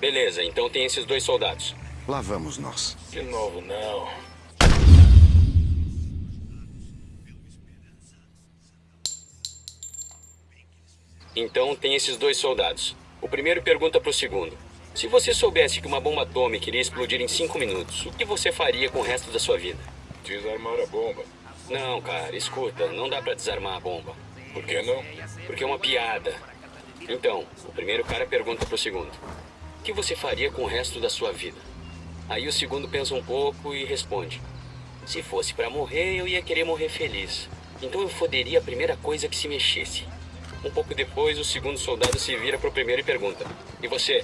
Beleza, então tem esses dois soldados. Lá vamos nós. De novo, não. Então tem esses dois soldados. O primeiro pergunta pro segundo. Se você soubesse que uma bomba atômica iria explodir em cinco minutos, o que você faria com o resto da sua vida? Desarmar a bomba. Não, cara, escuta, não dá pra desarmar a bomba. Por que não? Porque é uma piada. Então, o primeiro cara pergunta pro segundo. O que você faria com o resto da sua vida? Aí o segundo pensa um pouco e responde. Se fosse pra morrer, eu ia querer morrer feliz. Então eu foderia a primeira coisa que se mexesse. Um pouco depois, o segundo soldado se vira pro primeiro e pergunta. E você?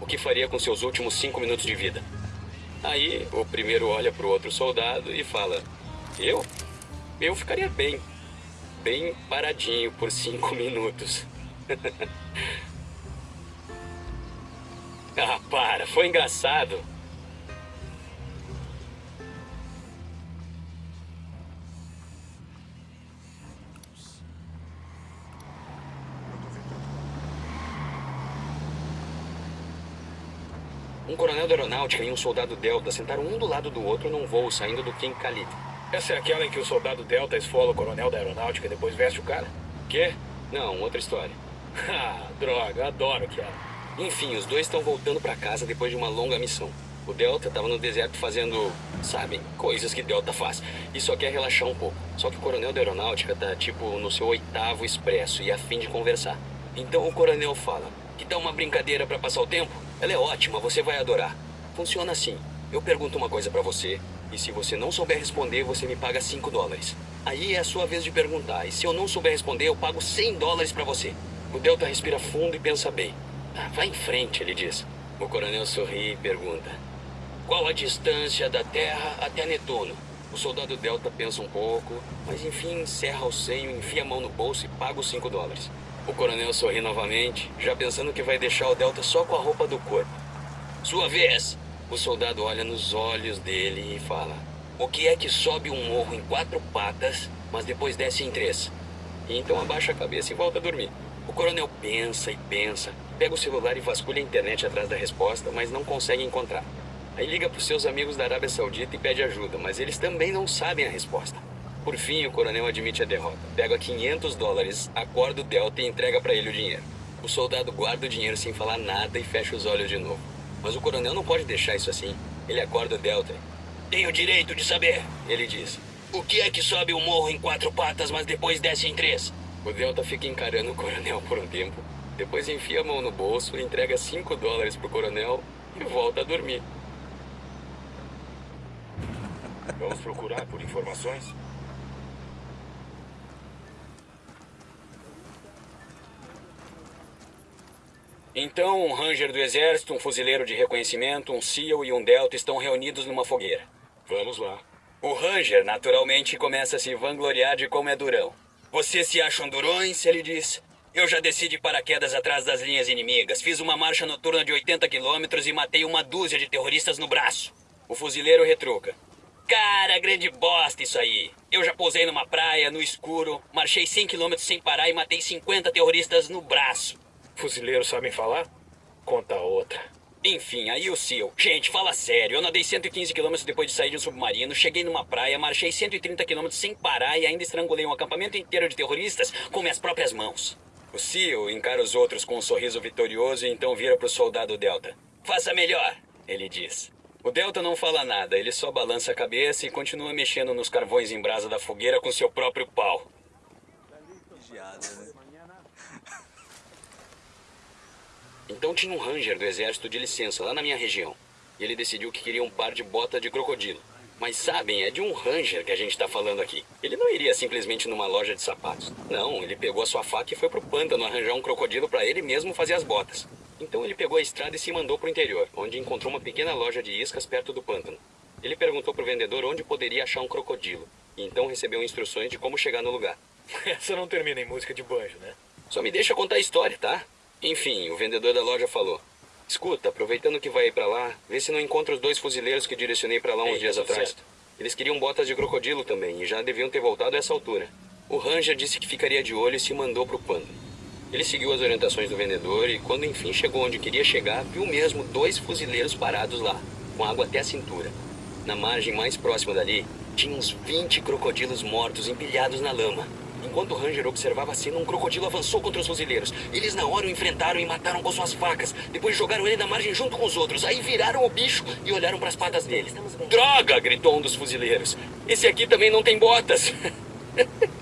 O que faria com seus últimos cinco minutos de vida? Aí, o primeiro olha pro outro soldado e fala. Eu? Eu ficaria bem. Bem paradinho por cinco minutos. ah, para, foi engraçado. Um coronel da aeronáutica e um soldado Delta sentaram um do lado do outro num voo saindo do King Khalid. Essa é aquela em que o soldado Delta esfola o coronel da aeronáutica e depois veste o cara? Quê? Não, outra história. Ah, droga, adoro aquela. Enfim, os dois estão voltando pra casa depois de uma longa missão. O Delta estava no deserto fazendo, sabem, coisas que Delta faz. E só quer relaxar um pouco. Só que o coronel da aeronáutica tá, tipo, no seu oitavo expresso e a fim de conversar. Então o coronel fala, que dá uma brincadeira para passar o tempo? Ela é ótima, você vai adorar. Funciona assim. Eu pergunto uma coisa para você, e se você não souber responder, você me paga 5 dólares. Aí é a sua vez de perguntar, e se eu não souber responder, eu pago 100 dólares para você. O Delta respira fundo e pensa bem. Vai em frente, ele diz. O coronel sorri e pergunta. Qual a distância da Terra até Netuno? O soldado Delta pensa um pouco, mas enfim encerra o seio, enfia a mão no bolso e paga os 5 dólares. O coronel sorri novamente, já pensando que vai deixar o Delta só com a roupa do corpo. Sua vez! O soldado olha nos olhos dele e fala: O que é que sobe um morro em quatro patas, mas depois desce em três? E então abaixa a cabeça e volta a dormir. O coronel pensa e pensa, pega o celular e vasculha a internet atrás da resposta, mas não consegue encontrar. Aí liga para os seus amigos da Arábia Saudita e pede ajuda, mas eles também não sabem a resposta. Por fim, o coronel admite a derrota. Pega 500 dólares, acorda o Delta e entrega para ele o dinheiro. O soldado guarda o dinheiro sem falar nada e fecha os olhos de novo. Mas o coronel não pode deixar isso assim. Ele acorda o Delta. Tenho o direito de saber, ele diz. O que é que sobe o morro em quatro patas, mas depois desce em três? O Delta fica encarando o coronel por um tempo. Depois enfia a mão no bolso, entrega 5 dólares pro coronel e volta a dormir. Vamos procurar por informações? Então, um ranger do exército, um fuzileiro de reconhecimento, um SEAL e um Delta estão reunidos numa fogueira. Vamos lá. O ranger, naturalmente, começa a se vangloriar de como é durão. Vocês se acham durões? Ele diz. Eu já desci de paraquedas atrás das linhas inimigas, fiz uma marcha noturna de 80 quilômetros e matei uma dúzia de terroristas no braço. O fuzileiro retruca. Cara, grande bosta isso aí. Eu já pousei numa praia, no escuro, marchei 100 quilômetros sem parar e matei 50 terroristas no braço. Fuzileiros sabem falar? Conta outra. Enfim, aí o seu. Gente, fala sério. Eu nadei 115 quilômetros depois de sair de um submarino, cheguei numa praia, marchei 130 quilômetros sem parar e ainda estrangulei um acampamento inteiro de terroristas com minhas próprias mãos. O CEO encara os outros com um sorriso vitorioso e então vira pro soldado Delta. Faça melhor, ele diz. O Delta não fala nada, ele só balança a cabeça e continua mexendo nos carvões em brasa da fogueira com seu próprio pau. Então tinha um ranger do exército de licença lá na minha região. E ele decidiu que queria um par de botas de crocodilo. Mas sabem, é de um ranger que a gente está falando aqui. Ele não iria simplesmente numa loja de sapatos. Não, ele pegou a sua faca e foi pro pântano arranjar um crocodilo para ele mesmo fazer as botas. Então ele pegou a estrada e se mandou pro interior, onde encontrou uma pequena loja de iscas perto do pântano. Ele perguntou pro vendedor onde poderia achar um crocodilo. E então recebeu instruções de como chegar no lugar. Essa não termina em música de banjo, né? Só me deixa contar a história, tá? Enfim, o vendedor da loja falou. Escuta, aproveitando que vai ir pra lá, vê se não encontra os dois fuzileiros que direcionei pra lá uns Ei, dias tudo atrás. certo. Eles queriam botas de crocodilo também e já deviam ter voltado a essa altura. O Ranger disse que ficaria de olho e se mandou pro pano. Ele seguiu as orientações do vendedor e, quando enfim chegou onde queria chegar, viu mesmo dois fuzileiros parados lá, com água até a cintura. Na margem mais próxima dali, tinha uns 20 crocodilos mortos empilhados na lama. Enquanto o Ranger observava a cena, um crocodilo avançou contra os fuzileiros. Eles na hora o enfrentaram e mataram com suas facas. Depois jogaram ele na margem junto com os outros. Aí viraram o bicho e olharam para as patas dele. Droga! gritou um dos fuzileiros. Esse aqui também não tem botas.